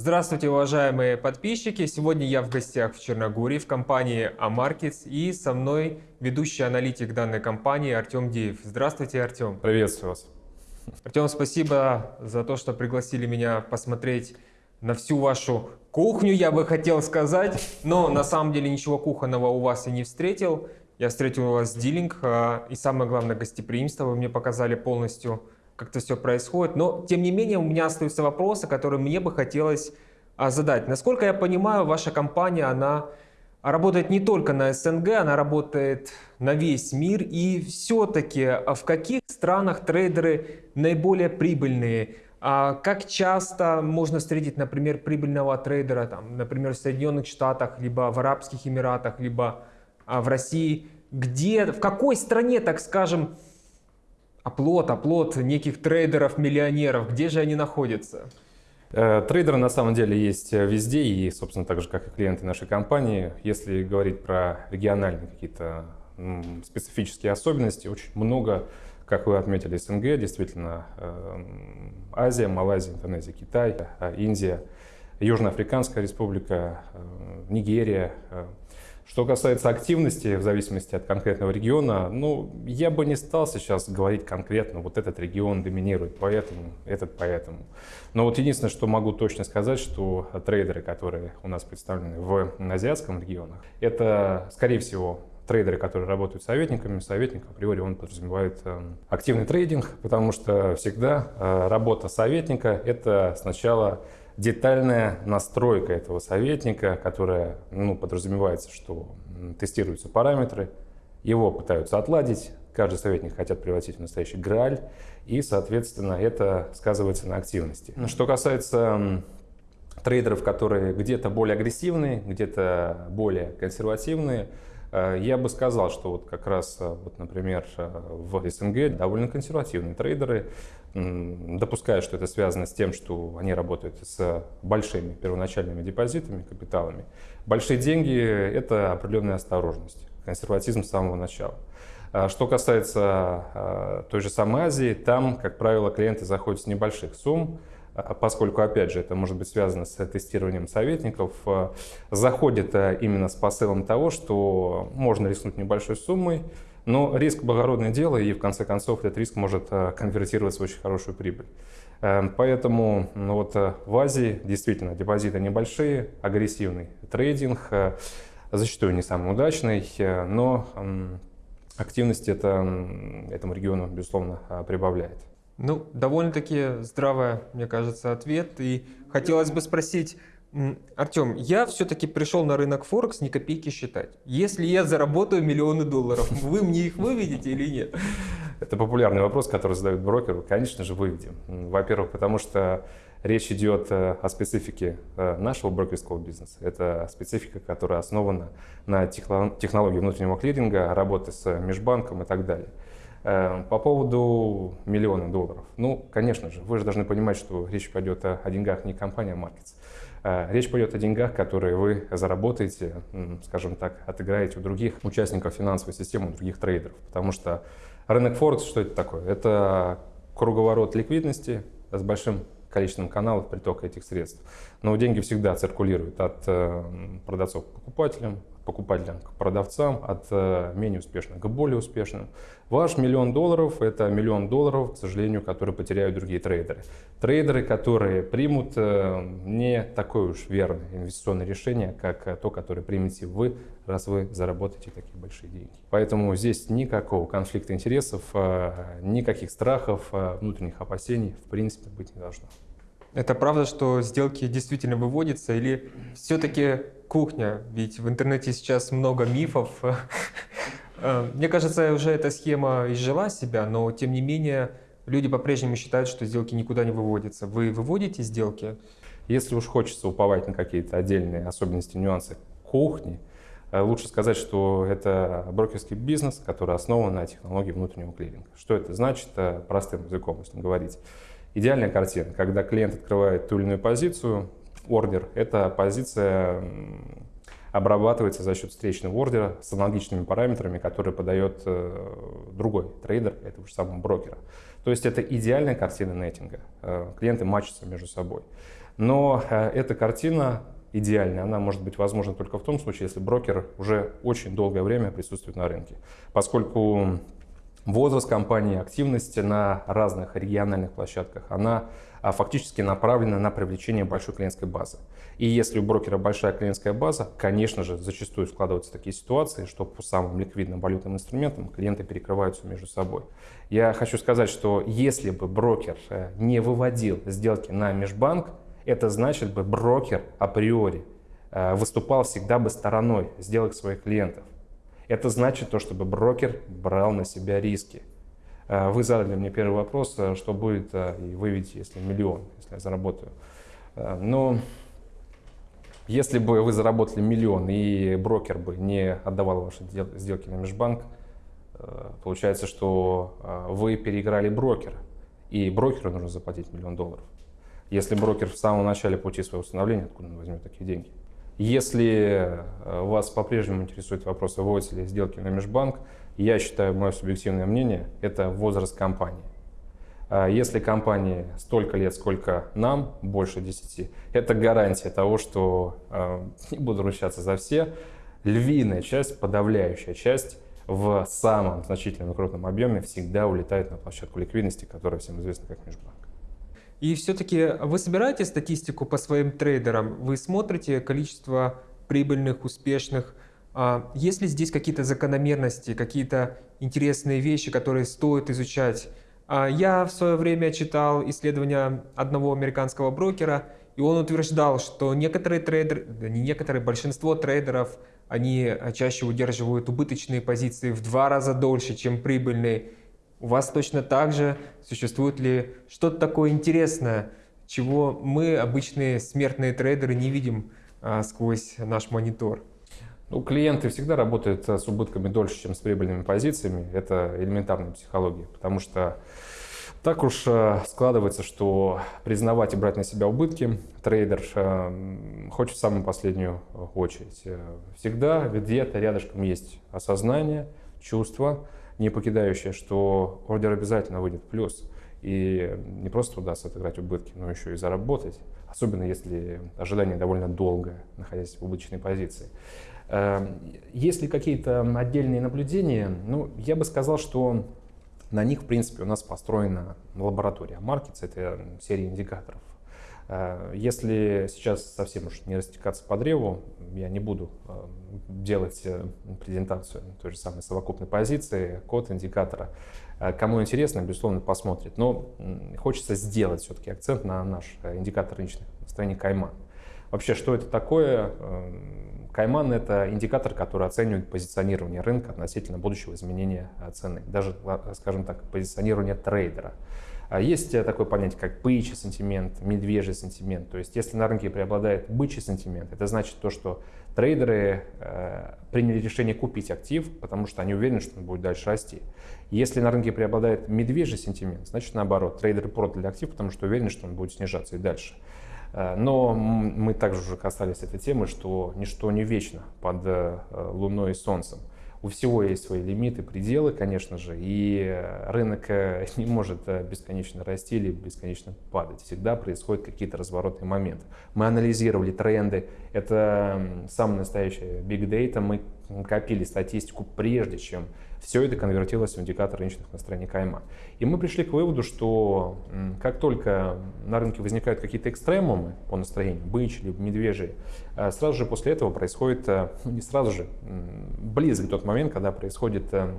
Здравствуйте, уважаемые подписчики! Сегодня я в гостях в Черногории в компании AMarkets и со мной ведущий аналитик данной компании Артем Деев. Здравствуйте, Артем! Приветствую вас! Артем, спасибо за то, что пригласили меня посмотреть на всю вашу кухню, я бы хотел сказать. Но на самом деле ничего кухонного у вас и не встретил. Я встретил у вас дилинг а, и самое главное гостеприимство. Вы мне показали полностью как это все происходит. Но, тем не менее, у меня остаются вопросы, которые мне бы хотелось а, задать. Насколько я понимаю, ваша компания, она работает не только на СНГ, она работает на весь мир. И все-таки а в каких странах трейдеры наиболее прибыльные? А как часто можно встретить, например, прибыльного трейдера, там, например, в Соединенных Штатах, либо в Арабских Эмиратах, либо а, в России? Где, в какой стране, так скажем, оплот, оплот неких трейдеров-миллионеров, где же они находятся? Э, трейдеры на самом деле есть везде и, собственно, так же, как и клиенты нашей компании. Если говорить про региональные какие-то специфические особенности, очень много, как вы отметили, СНГ, действительно, эм, Азия, Малайзия, Индонезия, Китай, э, Индия, Южноафриканская республика, э, Нигерия, что касается активности, в зависимости от конкретного региона, ну, я бы не стал сейчас говорить конкретно, вот этот регион доминирует, поэтому, этот поэтому. Но вот единственное, что могу точно сказать, что трейдеры, которые у нас представлены в азиатском регионе, это, скорее всего, трейдеры, которые работают советниками. Советник априори он подразумевает э, активный трейдинг, потому что всегда э, работа советника – это сначала детальная настройка этого советника, которая ну, подразумевается, что тестируются параметры, его пытаются отладить, каждый советник хотят превратить в настоящий грааль, и, соответственно, это сказывается на активности. Что касается трейдеров, которые где-то более агрессивные, где-то более консервативные, я бы сказал, что вот как раз, э, вот, например, э, в СНГ довольно консервативные трейдеры, допуская, что это связано с тем, что они работают с большими первоначальными депозитами, капиталами. Большие деньги – это определенная осторожность, консерватизм с самого начала. Что касается той же самой Азии, там, как правило, клиенты заходят с небольших сумм, поскольку, опять же, это может быть связано с тестированием советников, э, заходит э, именно с посылом того, что можно рискнуть небольшой суммой, но риск благородное дело, и в конце концов этот риск может э, конвертироваться в очень хорошую прибыль. Поэтому ну вот, в Азии действительно депозиты небольшие, агрессивный трейдинг, зачастую не самый удачный, но активность это, этому региону, безусловно, прибавляет. Ну, довольно-таки здравый, мне кажется, ответ. И хотелось бы спросить, Артем, я все-таки пришел на рынок Форекс не копейки считать. Если я заработаю миллионы долларов, вы мне их выведете или нет? Это популярный вопрос, который задают брокеру. Конечно же, выведем. Во-первых, потому что речь идет э, о специфике э, нашего брокерского бизнеса. Это специфика, которая основана на технологии внутреннего клиринга, работы с межбанком и так далее. Эм, по поводу миллиона долларов. Ну, конечно же, вы же должны понимать, что речь пойдет о, деньгах не компания Markets. Э, речь пойдет о деньгах, которые вы заработаете, скажем так, отыграете у других участников финансовой системы, у других трейдеров. Потому что рынок Форекс, что это такое? Это круговорот ликвидности с большим количеством каналов притока этих средств. Но деньги всегда циркулируют от э, продавцов к покупателям, покупателям к продавцам, от э, менее успешных к более успешным. Ваш миллион долларов – это миллион долларов, к сожалению, которые потеряют другие трейдеры. Трейдеры, которые примут э, не такое уж верное инвестиционное решение, как то, которое примете вы, раз вы заработаете такие большие деньги. Поэтому здесь никакого конфликта интересов, никаких страхов, внутренних опасений в принципе быть не должно. Это правда, что сделки действительно выводятся или все-таки кухня? Ведь в интернете сейчас много мифов. Э, мне кажется, уже эта схема изжила себя, но тем не менее люди по-прежнему считают, что сделки никуда не выводятся. Вы выводите сделки? Если уж хочется уповать на какие-то отдельные особенности, нюансы кухни, э, лучше сказать, что это брокерский бизнес, который основан на технологии внутреннего клиринга. Что это значит, э, простым языком, если говорить? Идеальная картина, когда клиент открывает ту или иную позицию, ордер, эта позиция обрабатывается за счет встречного ордера с аналогичными параметрами, которые подает э, другой трейдер этого же самого брокера. То есть это идеальная картина неттинга. Э, клиенты матчатся между собой. Но э, эта картина идеальная, она может быть возможна только в том случае, если брокер уже очень долгое время присутствует на рынке. Поскольку возраст компании, активность на разных региональных площадках, она а, фактически направлена на привлечение большой клиентской базы. И если у брокера большая клиентская база, конечно же, зачастую складываются такие ситуации, что по самым ликвидным валютным инструментам клиенты перекрываются между собой. Я хочу сказать, что если бы брокер э, не выводил сделки на межбанк, это значит бы брокер априори э, выступал всегда бы стороной сделок своих клиентов. Это значит то, чтобы брокер брал на себя риски. Э, вы задали мне первый вопрос, э, что будет, и вы видите, если миллион, если я заработаю. Но если бы вы заработали миллион и брокер бы не отдавал ваши сделки на межбанк, получается, что вы переиграли брокера, и брокеру нужно заплатить миллион долларов. Если брокер в самом начале пути своего установления, откуда он возьмет такие деньги? Если э, вас по-прежнему интересует вопрос, выводятся ли сделки на межбанк, я считаю, мое субъективное мнение, это возраст компании. А если компании столько лет, сколько нам, больше 10, это гарантия того, что, э, не буду ручаться за все, львиная часть, подавляющая часть в самом значительном и крупном объеме всегда улетает на площадку ликвидности, которая всем известна как межбанк. И все-таки вы собираете статистику по своим трейдерам? Вы смотрите количество прибыльных, успешных? А есть ли здесь какие-то закономерности, какие-то интересные вещи, которые стоит изучать? А я в свое время читал исследования одного американского брокера, и он утверждал, что некоторые трейдеры, да не некоторые, большинство трейдеров, они чаще удерживают убыточные позиции в два раза дольше, чем прибыльные. У вас точно так же существует ли что-то такое интересное, чего мы, обычные смертные трейдеры, не видим а, сквозь наш монитор? Ну, клиенты всегда работают с убытками дольше, чем с прибыльными позициями. Это элементарная психология, потому что так уж а, складывается, что признавать и брать на себя убытки трейдер а, хочет в самую последнюю очередь. Всегда где-то рядышком есть осознание, чувство, не покидающая, что ордер обязательно выйдет в плюс. И не просто удастся отыграть убытки, но еще и заработать, особенно если ожидание довольно долгое, находясь в убыточной позиции. Эм, есть ли какие-то отдельные наблюдения? Ну, я бы сказал, что на них, в принципе, у нас построена лаборатория Markets, это серия индикаторов. Э, если сейчас совсем уж не растекаться по древу, я не буду э, делать э, презентацию той же самой совокупной позиции, код индикатора. Кому интересно, безусловно, посмотрит. Но хочется сделать все-таки акцент на наш индикатор рыночных настроений Кайман. Вообще, что это такое? Кайман — это индикатор, который оценивает позиционирование рынка относительно будущего изменения цены. Даже, скажем так, позиционирование трейдера. А есть такое понятие, как бычий сентимент, медвежий сентимент. То есть, если на рынке преобладает бычий сентимент, это значит то, что трейдеры э, приняли решение купить актив, потому что они уверены, что он будет дальше расти. Если на рынке преобладает медвежий сентимент, значит наоборот, трейдеры продали актив, потому что уверены, что он будет снижаться и дальше. Э, но мы также уже касались этой темы, что ничто не вечно под э, Луной и Солнцем. У всего есть свои лимиты, пределы, конечно же, и рынок э, не может э, бесконечно расти или бесконечно падать. Всегда происходят какие-то разворотные моменты. Мы анализировали тренды, это самый настоящий big data, мы копили статистику прежде, чем все это конвертилось в индикатор рыночных настроений Кайма. И мы пришли к выводу, что как только на рынке возникают какие-то экстремумы по настроению, бычьи либо медвежьи, э, сразу же после этого происходит, э, ну не сразу же, близок тот момент, когда происходит э,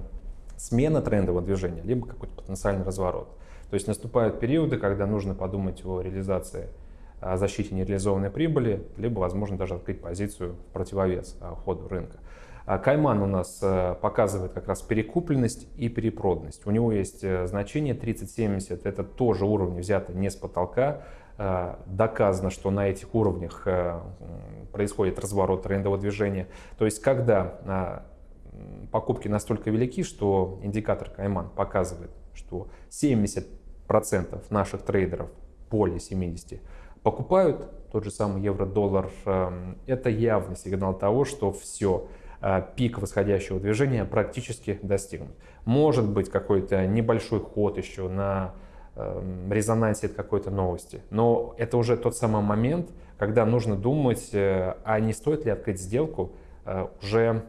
смена трендового движения, либо какой-то потенциальный разворот. То есть наступают периоды, когда нужно подумать о реализации о защите нереализованной прибыли, либо, возможно, даже открыть позицию в противовес ходу рынка. А Кайман у нас э, показывает как раз перекупленность и перепроданность. У него есть э, значение 30-70, это тоже уровни взяты не с потолка. Э, доказано, что на этих уровнях происходит разворот трендового движения. То есть, когда покупки настолько велики, что индикатор Кайман показывает, что 70% наших трейдеров, более 70, покупают тот же самый евро-доллар, это явный сигнал того, что все, пик восходящего движения практически достигнут. Может быть какой-то небольшой ход еще на эм, резонансе от какой-то новости. Но это уже тот самый момент, когда нужно думать, э, а не стоит ли открыть сделку э, уже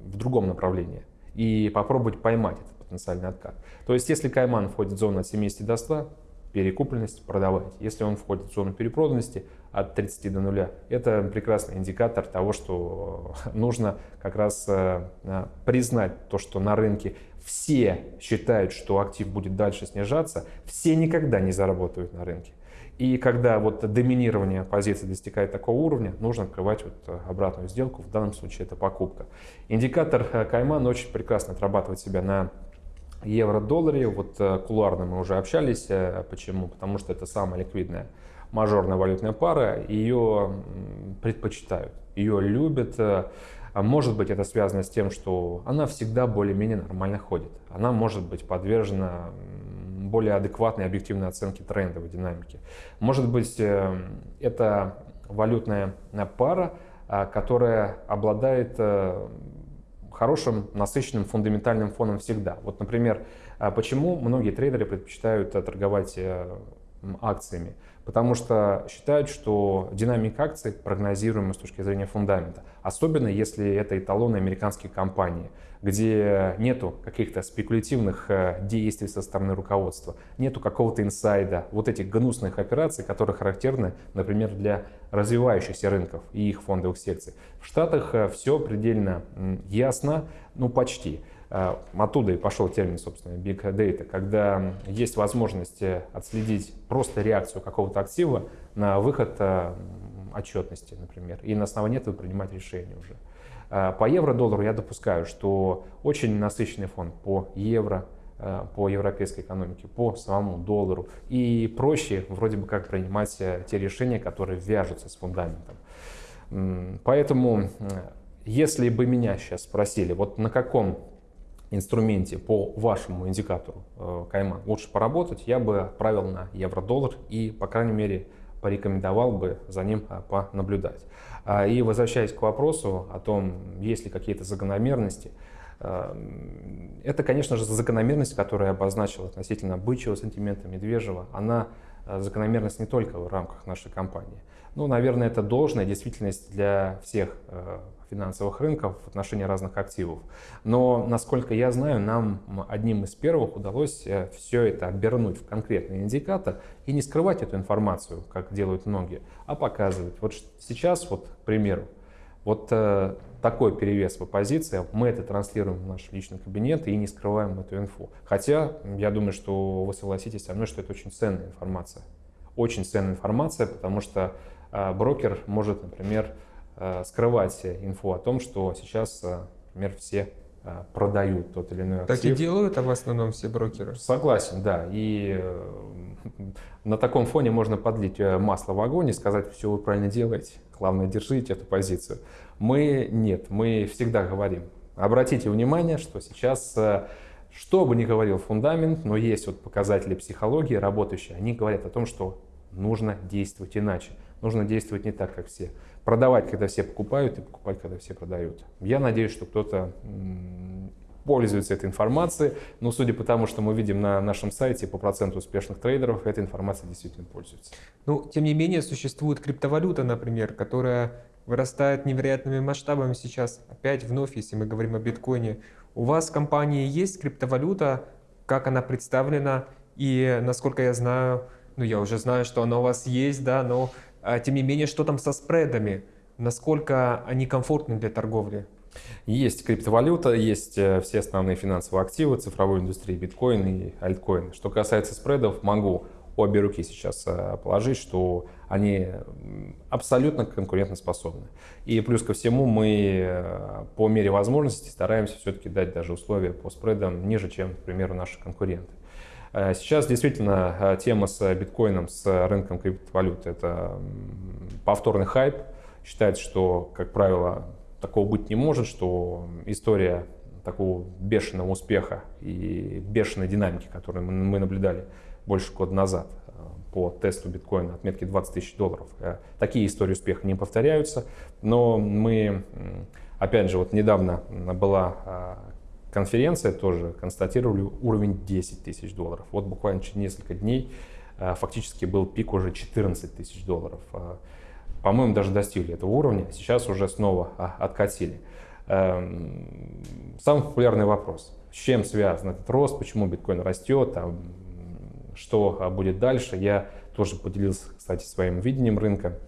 в другом направлении и попробовать поймать этот потенциальный откат. То есть если Кайман входит в зону от 70 до 100, перекупленность продавайте. Если он входит в зону перепроданности от 30 до 0, это прекрасный индикатор того, что нужно как раз э, признать то, что на рынке все считают, что актив будет дальше снижаться, все никогда не заработают на рынке. И когда вот доминирование позиции достигает такого уровня, нужно открывать вот э, обратную сделку. В данном случае это покупка. Индикатор э, Кайман очень прекрасно отрабатывает себя на евро-долларе. Вот э, кулуарно мы уже общались. Почему? Потому что это самая ликвидная мажорная валютная пара. Ее предпочитают, ее любят. Может быть, это связано с тем, что она всегда более-менее нормально ходит. Она может быть подвержена более адекватной объективной оценки трендовой динамики. Может быть, э, это валютная пара, а, которая обладает э, хорошим, насыщенным фундаментальным фоном всегда. Вот, например, а, почему многие трейдеры предпочитают э, торговать акциями? Потому что считают, что динамика акций прогнозируема с точки зрения фундамента. Особенно если это эталоны американских компаний где нету каких-то спекулятивных э, действий со стороны руководства, нету какого-то инсайда, вот этих гнусных операций, которые характерны, например, для развивающихся рынков и их фондовых секций. В Штатах э, все предельно ясно, ну почти. Э, оттуда и пошел термин, собственно, Big Data, когда есть возможность отследить просто реакцию какого-то актива на выход отчетности, например, и на основании этого принимать решение уже. Э, по евро-доллару я допускаю, что очень насыщенный фон по евро, э, по европейской экономике, по самому доллару. И проще вроде бы как принимать э, те решения, которые вяжутся с фундаментом. Поэтому, если бы меня сейчас спросили, вот на каком инструменте по вашему индикатору Кайман лучше поработать, я бы отправил на евро-доллар и, по крайней мере, порекомендовал бы за ним понаблюдать. А, и возвращаясь к вопросу о том, есть ли какие-то закономерности, а, это, конечно же, закономерность, которую я обозначил относительно бычьего сантимента, медвежьего. Она а, закономерность не только в рамках нашей компании. Ну, наверное, это должная действительность для всех финансовых рынков в отношении разных активов. Но, насколько я знаю, нам одним из первых удалось э, все это обернуть в конкретный индикатор и не скрывать эту информацию, как делают многие, а показывать. Вот сейчас, вот, к примеру, вот э, такой перевес по позициям, мы это транслируем в наш личный кабинет и не скрываем эту инфу. Хотя, я думаю, что вы согласитесь со мной, что это очень ценная информация. Очень ценная информация, потому что э, брокер может, например, скрывать инфу о том, что сейчас, э, например, все э, продают тот или иной актив. Так и делают, а в основном все брокеры. Согласен, да. И на таком фоне можно подлить масло в огонь и сказать, все вы правильно делаете, главное держите эту позицию. Мы нет, мы всегда говорим, обратите внимание, что сейчас, что бы ни говорил фундамент, но есть вот показатели психологии работающие, они говорят о том, что нужно действовать иначе, нужно действовать не так, как все продавать, когда все покупают, и покупать, когда все продают. Я надеюсь, что кто-то пользуется этой информацией, но судя по тому, что мы видим на нашем сайте по проценту успешных трейдеров, эта информация действительно пользуется. Ну, тем не менее, существует криптовалюта, например, которая вырастает невероятными масштабами сейчас. Опять вновь, если мы говорим о биткоине, у вас в компании есть криптовалюта, как она представлена, и насколько я знаю, ну я уже знаю, что она у вас есть, да, но тем не менее, что там со спредами? Насколько они комфортны для торговли? Есть криптовалюта, есть э, все основные финансовые активы цифровой индустрии, биткоин и альткоин. Что касается спредов, могу обе руки сейчас э, положить, что они абсолютно конкурентоспособны. И плюс ко всему мы э, по мере возможности стараемся все-таки дать даже условия по спредам ниже, чем, к примеру, наши конкуренты. Э, сейчас действительно э, тема с биткоином, с рынком криптовалют – это повторный хайп. Считается, что, как правило, такого быть не может, что история такого бешеного успеха и бешеной динамики, которую мы наблюдали больше года назад э, по тесту биткоина отметки 20 тысяч долларов. Такие истории успеха не повторяются, но мы, опять же, вот недавно была конференция тоже констатировали уровень 10 тысяч долларов. Вот буквально через несколько дней фактически был пик уже 14 тысяч долларов. По-моему, даже достигли этого уровня, сейчас уже снова откатили. Эм, самый популярный вопрос. С чем связан этот рост, почему биткоин растет, там, что будет дальше. Я тоже поделился, кстати, своим видением рынка.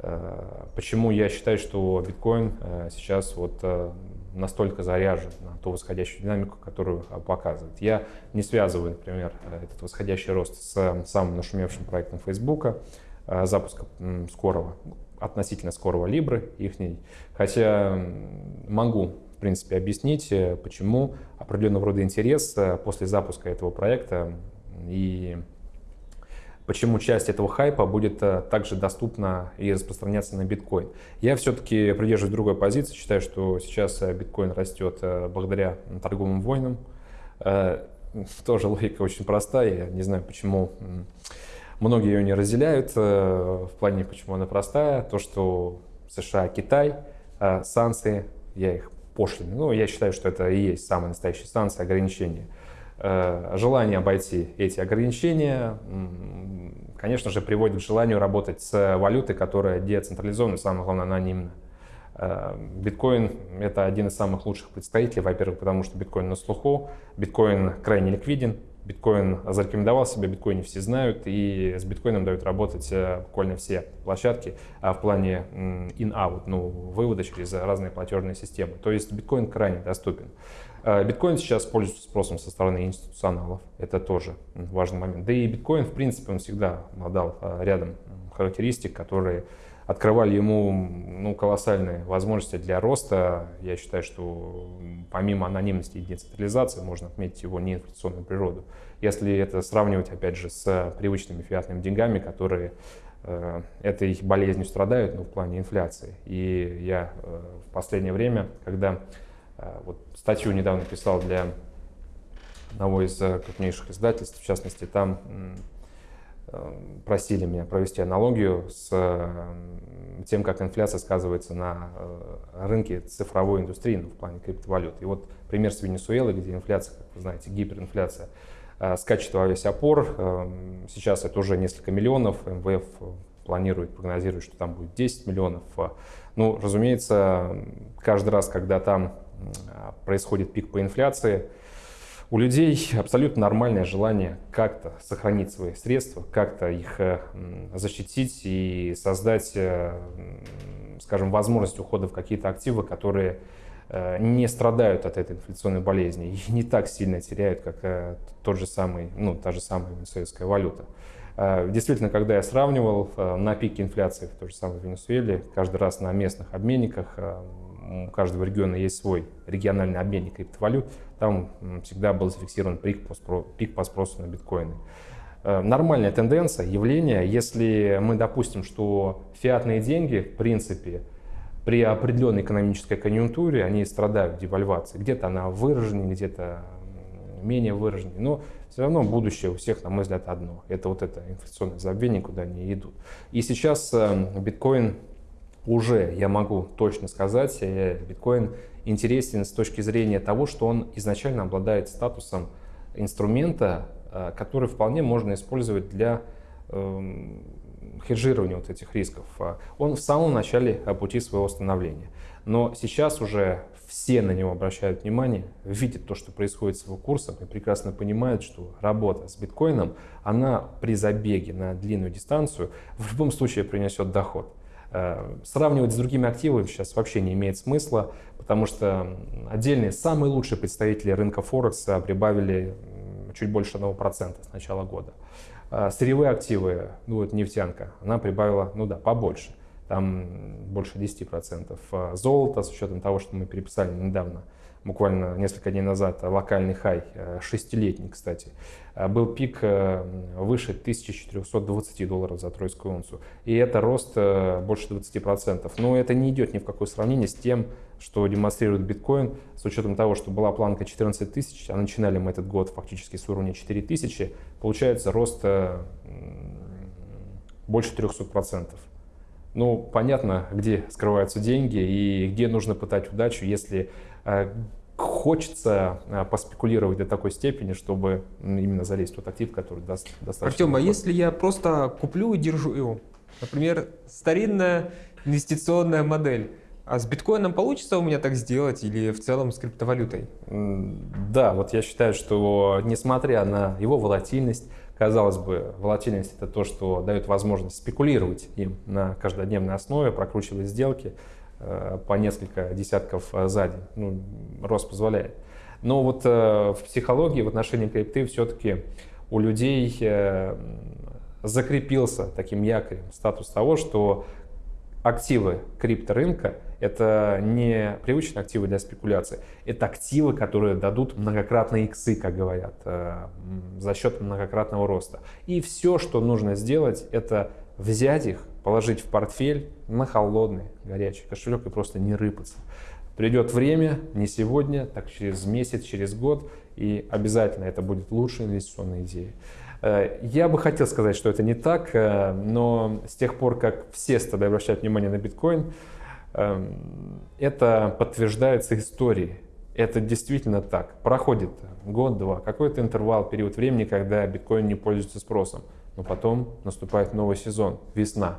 Э, почему я считаю, что биткоин э, сейчас вот э, настолько заряжен на ту восходящую динамику, которую показывает. Я не связываю, например, этот восходящий рост с самым нашумевшим проектом Facebook, запуска скорого, относительно скорого Libra их, хотя могу, в принципе, объяснить, почему определенного рода интерес после запуска этого проекта и почему часть этого хайпа будет э, также доступна и распространяться на биткоин. Я все-таки придерживаюсь другой позиции, считаю, что сейчас э, биткоин растет э, благодаря торговым войнам. Тоже логика очень простая, я не знаю, почему многие ее не разделяют, в плане, почему она простая, то, что США, Китай, санкции, я их пошлины, ну, я считаю, что это и есть самые настоящие санкции, ограничения – желание обойти эти ограничения, конечно же, приводит к желанию работать с валютой, которая децентрализована, самое главное, анонимна. Э, биткоин — это один из самых лучших представителей, во-первых, потому что биткоин на слуху, биткоин крайне ликвиден, биткоин зарекомендовал себя, биткоин все знают, и с биткоином дают работать э, буквально все площадки а в плане in-out, ну, вывода через разные платежные системы. То есть биткоин крайне доступен. Э, биткоин сейчас пользуется спросом со стороны институционалов. Это тоже важный момент. Да и биткоин, в принципе, он всегда обладал э, рядом характеристик, которые открывали ему ну, колоссальные возможности для роста. Я считаю, что помимо анонимности и децентрализации можно отметить его неинфляционную природу. Если это сравнивать, опять же, с привычными фиатными деньгами, которые э, этой болезнью страдают, ну, в плане инфляции. И я э, в последнее время, когда вот статью недавно писал для одного из э, крупнейших издательств, в частности, там э, просили меня провести аналогию с тем, как инфляция сказывается на рынке цифровой индустрии, ну, в плане криптовалют. И вот пример с Венесуэлы, где инфляция, как вы знаете, гиперинфляция, скачет во весь опор. Сейчас это уже несколько миллионов. МВФ планирует, прогнозирует, что там будет 10 миллионов. Ну, разумеется, каждый раз, когда там происходит пик по инфляции, у людей абсолютно нормальное желание как-то сохранить свои средства, как-то их э, защитить и создать, э, скажем, возможность ухода в какие-то активы, которые э, не страдают от этой инфляционной болезни и не так сильно теряют, как тот же самый, ну, та же самая венесуэльская валюта. Действительно, когда я сравнивал на пике инфляции в той же самой Венесуэле, каждый раз на местных обменниках у каждого региона есть свой региональный обменник криптовалют, там всегда был зафиксирован пик по, спросу, пик по спросу на биткоины. Э, нормальная тенденция, явление, если мы допустим, что фиатные деньги, в принципе, при определенной экономической конъюнктуре, они страдают девальвацией. Где-то она выраженнее, где-то менее выраженнее. Но все равно будущее у всех, на мой взгляд, одно. Это вот это инфляционное забвение, куда они идут. И сейчас э, биткоин уже я могу точно сказать, э, биткоин интересен с точки зрения того, что он изначально обладает статусом инструмента, э, который вполне можно использовать для эм, хеджирования вот этих рисков. А он в самом начале пути своего становления. Но сейчас уже все на него обращают внимание, видят то, что происходит с его курсом и прекрасно понимают, что работа с биткоином, она при забеге на длинную дистанцию в любом случае принесет доход. Э, сравнивать с другими активами сейчас вообще не имеет смысла, потому что отдельные самые лучшие представители рынка Форекс прибавили чуть больше 1% с начала года. Э, сырьевые активы, ну вот нефтянка, она прибавила, ну да, побольше, там больше 10%. Э, золото, с учетом того, что мы переписали недавно, буквально несколько дней назад, локальный хай, шестилетний, кстати, Э, был пик э, выше 1420 долларов за тройскую унцию. И это рост э, больше 20%. Но это не идет ни в какое сравнение с тем, что демонстрирует биткоин, с учетом того, что была планка 14 тысяч, а начинали мы этот год фактически с уровня 4 тысячи, получается рост больше 300%. Ну, понятно, где скрываются деньги и где нужно пытать удачу, если хочется а, поспекулировать до такой степени, чтобы именно залезть в тот актив, который даст достаточно. Артем, а если я просто куплю и держу его? Например, старинная инвестиционная модель. А с биткоином получится у меня так сделать или в целом с криптовалютой? Да, вот я считаю, что несмотря на его волатильность, казалось бы, волатильность это то, что дает возможность спекулировать им на каждодневной основе, прокручивать сделки э, по несколько десятков э, за день. Ну, рост позволяет. Но вот э, в психологии в отношении крипты все-таки у людей закрепился таким якорем статус того, что активы крипторынка – это не привычные активы для спекуляции, это активы, которые дадут многократные иксы, как говорят, э, за счет многократного роста. И все, что нужно сделать, это взять их, положить в портфель на холодный, горячий кошелек и просто не рыпаться. Придет время, не сегодня, так через месяц, через год, и обязательно это будет лучшая инвестиционная идея. Э, я бы хотел сказать, что это не так, э, но с тех пор, как все стали обращать внимание на биткоин, это подтверждается историей. Это действительно так. Проходит год-два, какой-то интервал, период времени, когда биткоин не пользуется спросом. Но потом наступает новый сезон, весна.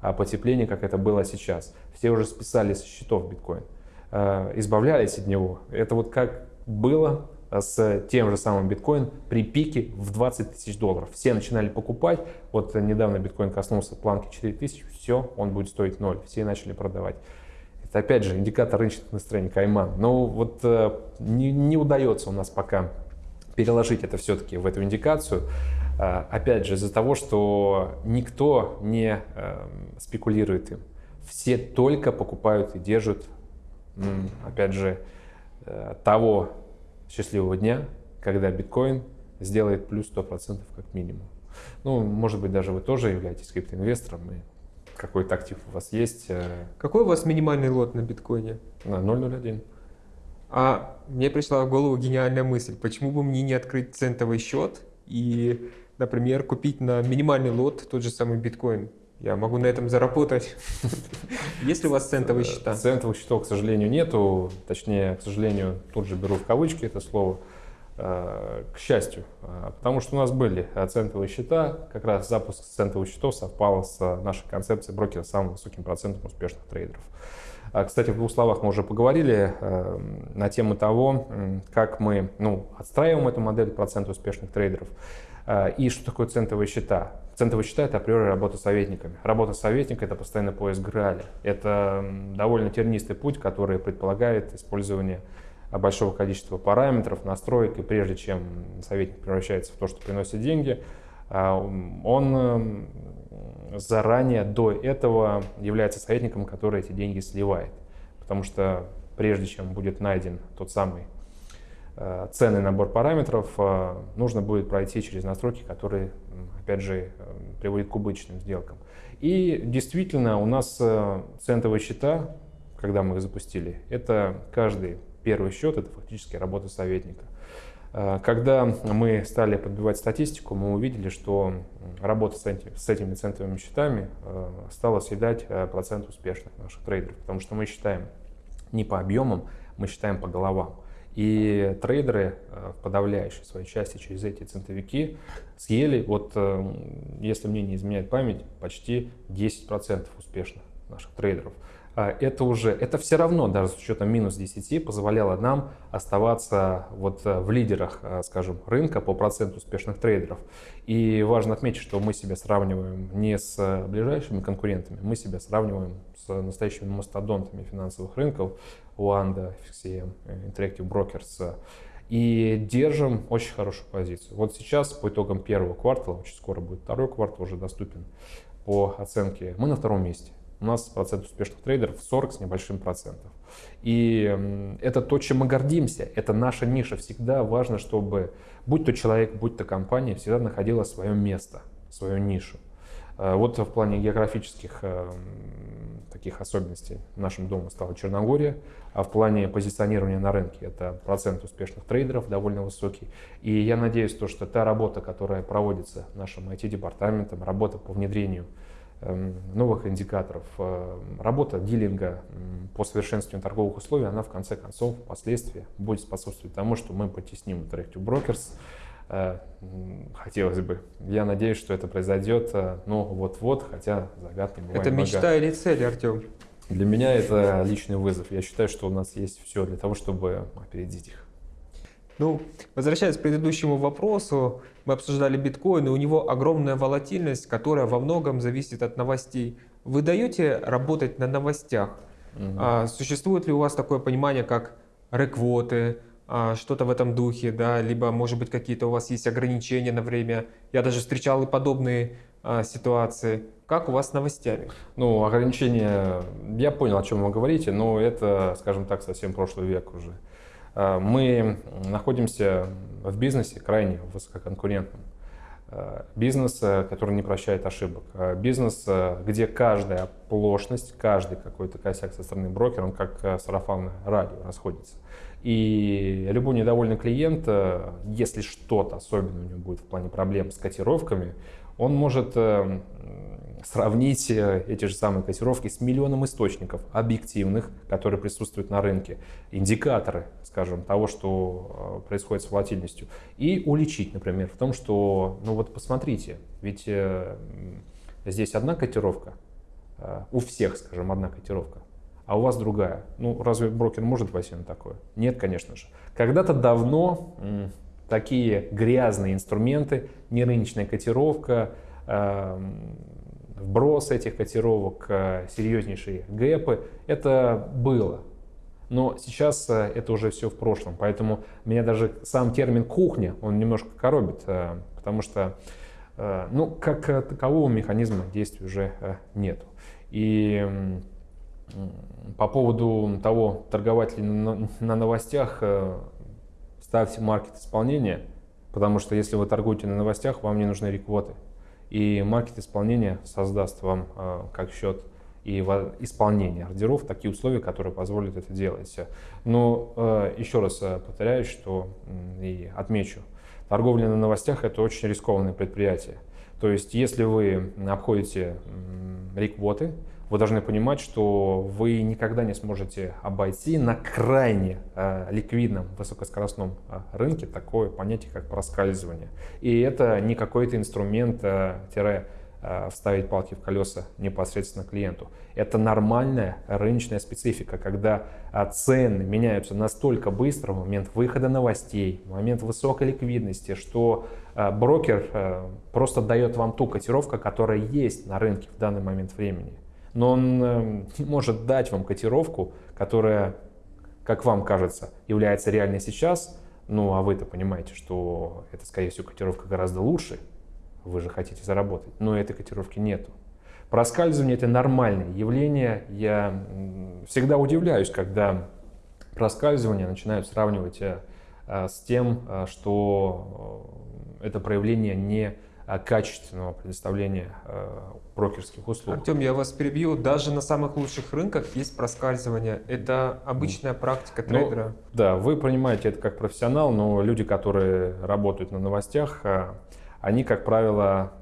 А потепление, как это было сейчас. Все уже списали со счетов биткоин, э, избавлялись от него. Это вот как было с тем же самым биткоин при пике в 20 тысяч долларов. Все начинали покупать. Вот недавно биткоин коснулся планки 4 тысячи, все, он будет стоить ноль. Все начали продавать. Это опять же индикатор рыночных настроений Кайман. Но вот э, не, не удается у нас пока переложить это все-таки в эту индикацию. Э, опять же, из-за того, что никто не э, спекулирует им. Все только покупают и держат, опять же, того счастливого дня, когда биткоин сделает плюс 100% как минимум. Ну, может быть, даже вы тоже являетесь криптоинвестором, и какой-то актив у вас есть. Э, Какой у вас минимальный лот на биткоине? На 0.01. А мне пришла в голову гениальная мысль, почему бы мне не открыть центовый счет и, например, купить на минимальный лот тот же самый биткоин? Я могу на этом заработать. Есть ли у вас центовые счета? Центовых счетов, к сожалению, нету. Точнее, к сожалению, тут же беру в кавычки это слово. Э, к счастью, э, потому что у нас были центовые счета, как раз запуск центовых счетов совпал с нашей концепцией брокера с самым высоким процентом успешных трейдеров. Кстати, в двух словах мы уже поговорили э, на тему того, как мы ну, отстраиваем эту модель процента успешных трейдеров и что такое центовые счета. Центовые счета – это априори работа советниками. Работа советника – это постоянный поиск Граля. Это довольно тернистый путь, который предполагает использование большого количества параметров, настроек, и прежде чем советник превращается в то, что приносит деньги, а, он заранее до этого является советником, который эти деньги сливает. Потому что прежде чем будет найден тот самый ценный набор параметров, э, нужно будет пройти через настройки, которые, опять же, э, приводят к убыточным сделкам. И действительно, у нас центовые счета, когда мы их запустили, это каждый первый счет, это фактически работа советника. Когда мы стали подбивать статистику, мы увидели, что работа с этими центовыми счетами стала съедать процент успешных наших трейдеров, потому что мы считаем не по объемам, мы считаем по головам. И трейдеры э, в подавляющей своей части через эти центовики съели, вот э, если мне не изменяет память, почти 10% успешных наших трейдеров. А это уже, это все равно, даже с учетом минус 10, позволяло нам оставаться вот э, в лидерах, скажем, рынка по проценту успешных трейдеров. И важно отметить, что мы себя сравниваем не с ближайшими конкурентами, мы себя сравниваем с настоящими мастодонтами финансовых рынков, Уанда, FXCM, Interactive Brokers, и держим очень хорошую позицию. Вот сейчас по итогам первого квартала, очень скоро будет второй квартал уже доступен по оценке, мы на втором месте. У нас процент успешных трейдеров 40 с небольшим процентом. И это то, чем мы гордимся, это наша ниша. Всегда важно, чтобы будь то человек, будь то компания, всегда находила свое место, свою нишу. Э, вот в плане географических э, таких особенностей нашим домом стала Черногория, а в плане позиционирования на рынке это процент успешных трейдеров довольно высокий. И я надеюсь, то, что та работа, которая проводится нашим IT-департаментом, работа по внедрению новых индикаторов. Э, работа дилинга по совершенствованию торговых условий, она в конце концов впоследствии будет способствовать тому, что мы потесним Interactive Brokers. Э, хотелось бы. Я надеюсь, что это произойдет, э, но вот-вот, хотя загадки бывают Это мечта много. или цель, Артем? Для меня это личный вызов. Я считаю, что у нас есть все для того, чтобы опередить их. Ну, возвращаясь к предыдущему вопросу, мы обсуждали биткоин, и у него огромная волатильность, которая во многом зависит от новостей. Вы даете работать на новостях? Угу. А, существует ли у вас такое понимание, как реквоты, а, что-то в этом духе, да, либо, может быть, какие-то у вас есть ограничения на время? Я даже встречал и подобные а, ситуации. Как у вас с новостями? Ну, ограничения, я понял, о чем вы говорите, но это, скажем так, совсем прошлый век уже. А, мы находимся в бизнесе крайне высококонкурентном. А, бизнес, который не прощает ошибок. Бизнес, где каждая оплошность, каждый какой-то косяк со стороны брокера, он как сарафанное радио расходится. И любой недовольный клиент, если что-то особенно у него будет в плане проблем с котировками, он может сравнить э, эти же самые котировки с миллионом источников объективных, которые присутствуют на рынке, индикаторы, скажем, того, что э, происходит с волатильностью, и уличить, например, в том, что, ну вот посмотрите, ведь э, здесь одна котировка, у всех, скажем, одна котировка, а у вас другая. Ну, разве брокер может пойти на такое? Нет, конечно же. Когда-то давно такие грязные инструменты, нерыночная котировка, эм, вброс этих котировок, э, серьезнейшие гэпы, это было. Но сейчас э, это уже все в прошлом, поэтому меня даже сам термин «кухня», он немножко коробит, э, потому что ну, как такового механизма действия уже нету. И по поводу того, торговать ли на новостях, ставьте маркет исполнения, потому что если вы торгуете на новостях, вам не нужны реквоты и маркет исполнения создаст вам э, как счет и исполнение ордеров такие условия, которые позволят это делать. Но э, еще раз э, повторяю, что и отмечу, торговля на новостях это очень рискованное предприятие. То есть, если вы обходите реквоты, вы должны понимать, что вы никогда не сможете обойти на крайне э, ликвидном высокоскоростном э, рынке такое понятие, как проскальзывание. И это не какой-то инструмент э, тире э, вставить палки в колеса непосредственно клиенту. Это нормальная рыночная специфика, когда э, цены меняются настолько быстро в момент выхода новостей, в момент высокой ликвидности, что э, брокер просто дает вам ту котировку, которая есть на рынке в данный момент времени но он эм, может дать вам котировку, которая, как вам кажется, является реальной сейчас, ну а вы-то понимаете, что это, скорее всего, котировка гораздо лучше, вы же хотите заработать, но этой котировки нету. Проскальзывание – это нормальное явление. Я всегда удивляюсь, когда проскальзывание начинают сравнивать э, с тем, э, что э, это проявление не Э, качественного предоставления э, брокерских услуг. Артем, я вас перебью. Даже на самых лучших рынках есть проскальзывание. Это обычная практика ну, трейдера. Ну, да, вы понимаете это как профессионал, но люди, которые работают на новостях, э, они, как правило,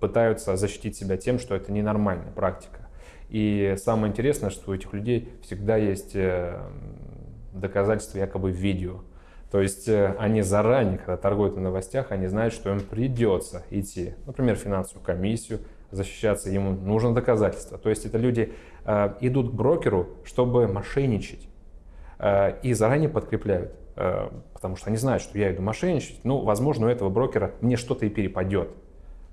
пытаются защитить себя тем, что это ненормальная практика. И самое интересное, что у этих людей всегда есть доказательства якобы в видео. То есть э, они заранее, когда торгуют на новостях, они знают, что им придется идти, например, в финансовую комиссию, защищаться, ему нужно доказательство. То есть это люди э, идут к брокеру, чтобы мошенничать, э, и заранее подкрепляют, э, потому что они знают, что я иду мошенничать, ну, возможно, у этого брокера мне что-то и перепадет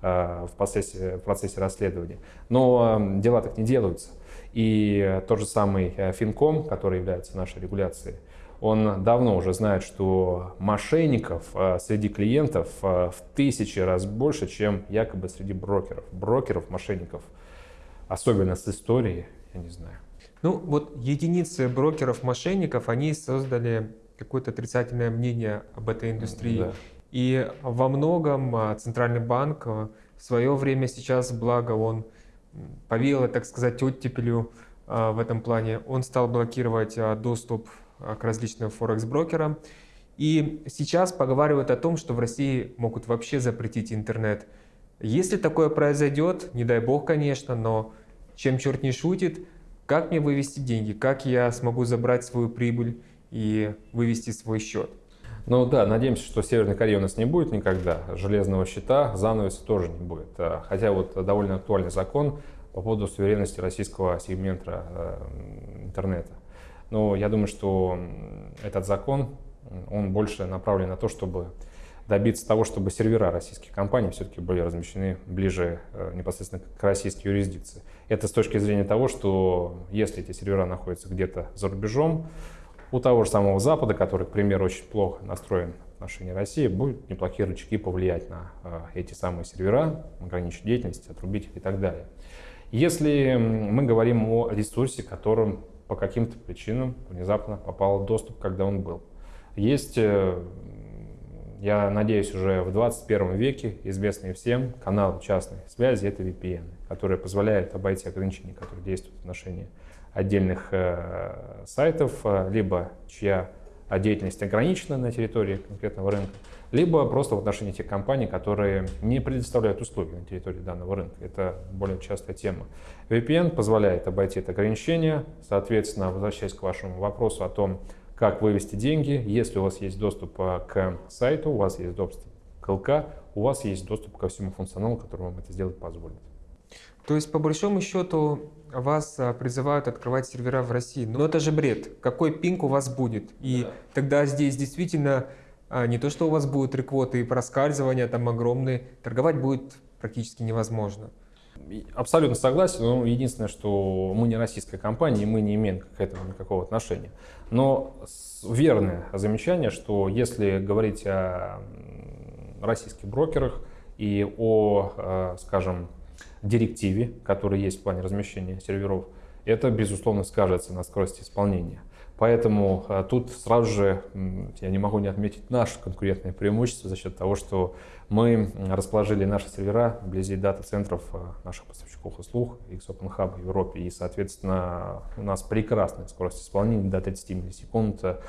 э, в, процессе, в процессе расследования. Но э, дела так не делаются. И тот же самый э, Финком, который является нашей регуляцией, он давно уже знает, что мошенников э, среди клиентов э, в тысячи раз больше, чем якобы среди брокеров. Брокеров, мошенников, особенно с историей, я не знаю. Ну вот единицы брокеров-мошенников, они создали какое-то отрицательное мнение об этой индустрии. Да. И во многом э, Центральный банк в свое время сейчас, благо он повеял, так сказать, оттепелю в этом плане, он стал блокировать доступ к различным форекс-брокерам. И сейчас поговаривают о том, что в России могут вообще запретить интернет. Если такое произойдет, не дай бог, конечно, но чем черт не шутит, как мне вывести деньги, как я смогу забрать свою прибыль и вывести свой счет? Ну да, надеемся, что Северной Кореи у нас не будет никогда. Железного щита, занавеса тоже не будет. А, хотя вот довольно актуальный закон по поводу суверенности российского сегмента э, интернета. Но я думаю, что этот закон, он больше направлен на то, чтобы добиться того, чтобы сервера российских компаний все-таки были размещены ближе э, непосредственно к российской юрисдикции. Это с точки зрения того, что если эти сервера находятся где-то за рубежом, у того же самого Запада, который, к примеру, очень плохо настроен в отношении России, будут неплохие рычаги повлиять на э, эти самые сервера, ограничить деятельность, отрубить их и так далее. Если мы говорим о ресурсе, которым по каким-то причинам внезапно попал доступ, когда он был. Есть, э, я надеюсь, уже в 21 веке известные всем каналы частной связи — это VPN, которые позволяют обойти ограничения, которые действуют в отношении отдельных э, сайтов, э, либо чья деятельность ограничена на территории конкретного рынка, либо просто в отношении тех компаний, которые не предоставляют услуги на территории данного рынка. Это более частая тема. VPN позволяет обойти это ограничение. Соответственно, возвращаясь к вашему вопросу о том, как вывести деньги, если у вас есть доступ к сайту, у вас есть доступ к ЛК, у вас есть доступ ко всему функционалу, который вам это сделать позволит. То есть, по большому счету, вас а, призывают открывать сервера в России. Но это же бред. Какой пинг у вас будет? И да. тогда здесь действительно не то, что у вас будут реквоты и проскальзывания там огромные, торговать будет практически невозможно. Абсолютно согласен, но единственное, что мы не российская компания, и мы не имеем к этому никакого отношения. Но верное замечание, что если говорить о российских брокерах и о, а, скажем, директиве, которая есть в плане размещения серверов, это, безусловно, скажется на скорости исполнения. Поэтому а, тут сразу же я не могу не отметить наше конкурентное преимущество за счет того, что мы расположили наши сервера вблизи дата-центров а, наших поставщиков услуг X Open Hub в Европе. И, соответственно, у нас прекрасная скорость исполнения до 30 миллисекунд. Э,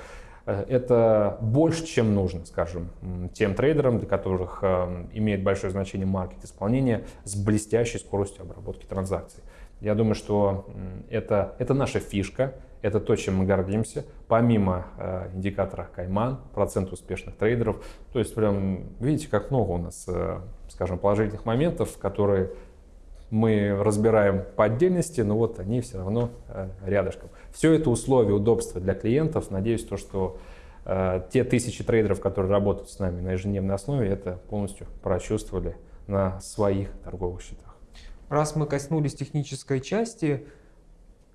это больше, чем нужно, скажем, тем трейдерам, для которых а, имеет большое значение маркет исполнения с блестящей скоростью обработки транзакций. Я думаю, что это, это наша фишка, это то, чем мы гордимся. Помимо э, индикатора Кайман, процент успешных трейдеров. То есть прям видите, как много у нас, э, скажем, положительных моментов, которые мы разбираем по отдельности, но вот они все равно э, рядышком. Все это условия, удобства для клиентов. Надеюсь, то, что э, те тысячи трейдеров, которые работают с нами на ежедневной основе, это полностью прочувствовали на своих торговых счетах. Раз мы коснулись технической части,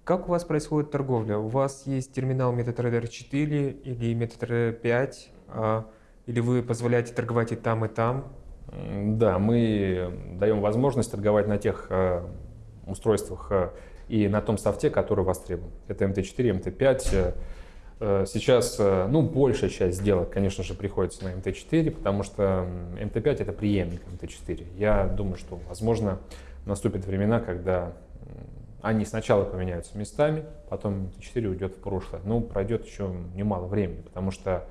как у вас происходит торговля? У вас есть терминал MetaTrader 4 или MetaTrader 5? А, или вы позволяете торговать и там, и там? Да, мы даем возможность торговать на тех э, устройствах э, и на том софте, который востребован. Это MT4, MT5. Э, сейчас, ну, большая часть сделок, конечно же, приходится на MT4, потому что MT5 это преемник MT4. Я думаю, что, возможно, наступят времена, когда они сначала поменяются местами, потом МТ4 уйдет в прошлое. Ну, пройдет еще немало времени, потому что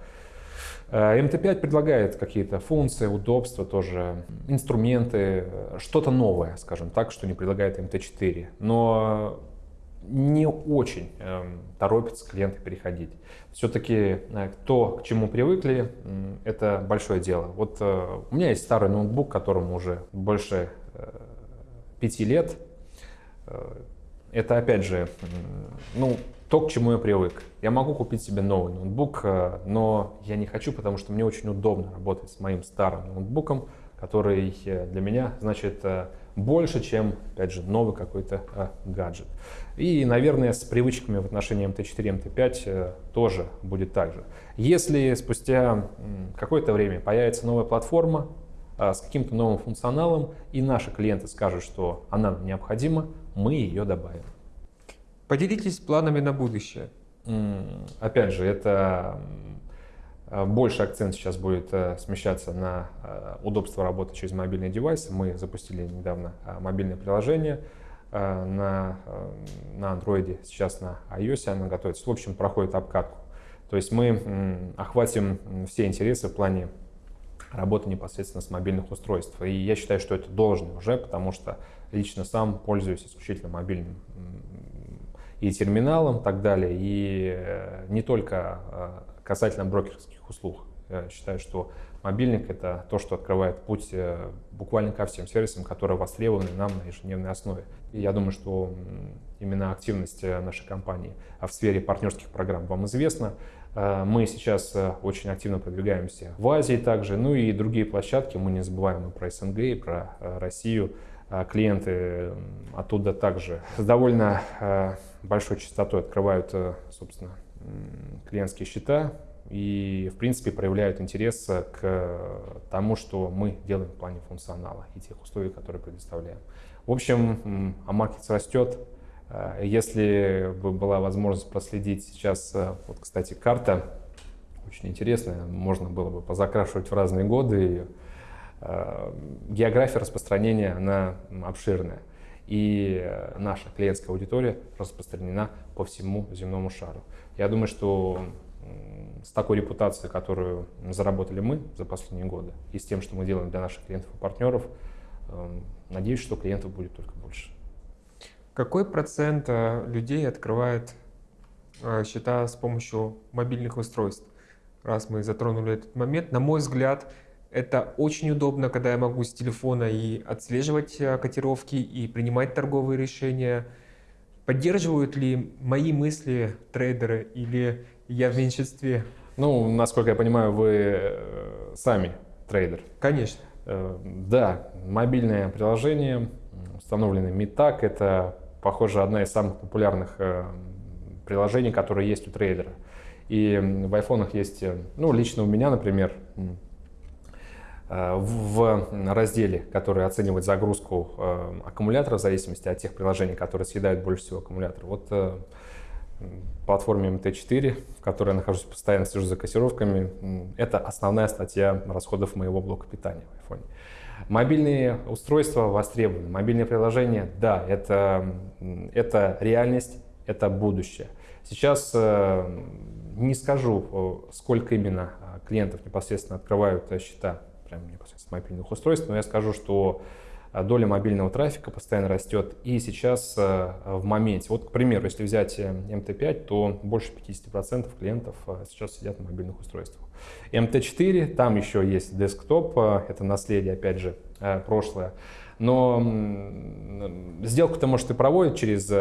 э, МТ5 предлагает какие-то функции, удобства тоже, инструменты, что-то новое, скажем так, что не предлагает МТ4. Но не очень э, торопятся клиенты переходить. Все-таки э, то, к чему привыкли, э, это большое дело. Вот э, у меня есть старый ноутбук, которому уже больше э, пяти лет. Э, это опять же, ну, то, к чему я привык. Я могу купить себе новый ноутбук, э, но я не хочу, потому что мне очень удобно работать с моим старым ноутбуком, который э, для меня значит э, больше, чем, опять же, новый какой-то гаджет. И, наверное, с привычками в отношении MT4, MT5 тоже будет так же. Если спустя какое-то время появится новая платформа с каким-то новым функционалом, и наши клиенты скажут, что она нам необходима, мы ее добавим. Поделитесь планами на будущее. Опять же, это больше акцент сейчас будет э, смещаться на э, удобство работы через мобильные девайсы. Мы запустили недавно э, мобильное приложение на, на Android, сейчас на iOS оно готовится. В общем, проходит обкатку. То есть мы охватим все интересы в плане работы непосредственно с мобильных устройств. И я считаю, что это должно уже, потому что лично сам пользуюсь исключительно мобильным и терминалом и так далее. И э, не только э, касательно брокерских услуг. Я считаю, что мобильник — это то, что открывает путь э, буквально ко всем сервисам, которые востребованы нам на ежедневной основе. И я думаю, что именно активность нашей компании в сфере партнерских программ вам известна. Мы сейчас очень активно продвигаемся в Азии также, ну и другие площадки. Мы не забываем и про СНГ, и про Россию. Клиенты оттуда также с довольно большой частотой открывают, э, собственно, клиентские счета и, в принципе, проявляют интерес к тому, что мы делаем в плане функционала и тех условий, которые предоставляем. В общем, AMarkets растет. Э, если бы была возможность проследить сейчас, э, вот, кстати, карта очень интересная, можно было бы позакрашивать в разные годы ее. География распространения, она обширная и э, наша клиентская аудитория распространена по всему земному шару. Я думаю, что с такой репутацией, которую заработали мы за последние годы, и с тем, что мы делаем для наших клиентов и партнеров, эм, надеюсь, что клиентов будет только больше. Какой процент э, людей открывает э, счета с помощью мобильных устройств? Раз мы затронули этот момент, на мой взгляд, это очень удобно, когда я могу с телефона и отслеживать э, котировки, и принимать торговые решения. Поддерживают ли мои мысли трейдеры или я в меньшинстве? Ну, насколько я понимаю, вы э, сами трейдер. Конечно. Э, да, мобильное приложение, установленное Митак, это, похоже, одна из самых популярных приложений, которые есть у трейдера. И в айфонах есть, ну, лично у меня, например, в разделе, который оценивает загрузку э, аккумулятора в зависимости от тех приложений, которые съедают больше всего аккумулятор. Вот э, платформе MT4, в которой я нахожусь постоянно, слежу за кассировками, это основная статья расходов моего блока питания в iPhone. Мобильные устройства востребованы, мобильные приложения, да, это, это реальность, это будущее. Сейчас не скажу, сколько именно клиентов непосредственно открывают счета прям непосредственно мобильных устройств, но я скажу, что а, доля мобильного трафика постоянно растет. И сейчас а, в моменте, вот, к примеру, если взять MT5, э, то больше 50% клиентов а, сейчас сидят на мобильных устройствах. MT4, там еще есть десктоп, это наследие, опять же, прошлое. Но сделку-то, может, и проводит через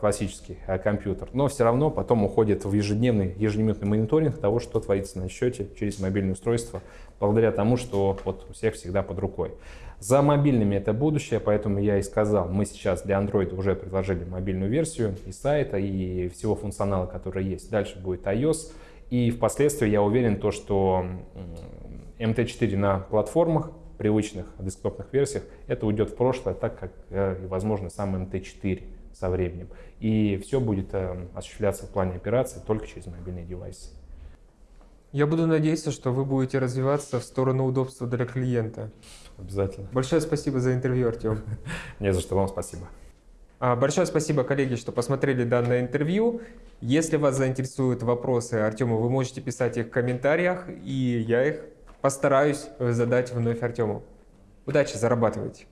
классический компьютер, но все равно потом уходит в ежедневный, ежеминутный мониторинг того, что творится на счете через мобильное устройство, благодаря тому, что вот у всех всегда под рукой. За мобильными это будущее, поэтому я и сказал, мы сейчас для Android уже предложили мобильную версию и сайта, и всего функционала, который есть. Дальше будет iOS, и впоследствии я уверен, то, что MT4 на платформах, привычных десктопных версиях, это уйдет в прошлое, так как, э, возможно, сам MT4 со временем. И все будет э, осуществляться в плане операции только через мобильные девайсы. Я буду надеяться, что вы будете развиваться в сторону удобства для клиента. Обязательно. Большое спасибо за интервью, Артем. Не за что, вам спасибо. А, большое спасибо, коллеги, что посмотрели данное интервью. Если вас заинтересуют вопросы Артему, вы можете писать их в комментариях, и я их постараюсь задать вновь Артему. Удачи, зарабатывайте!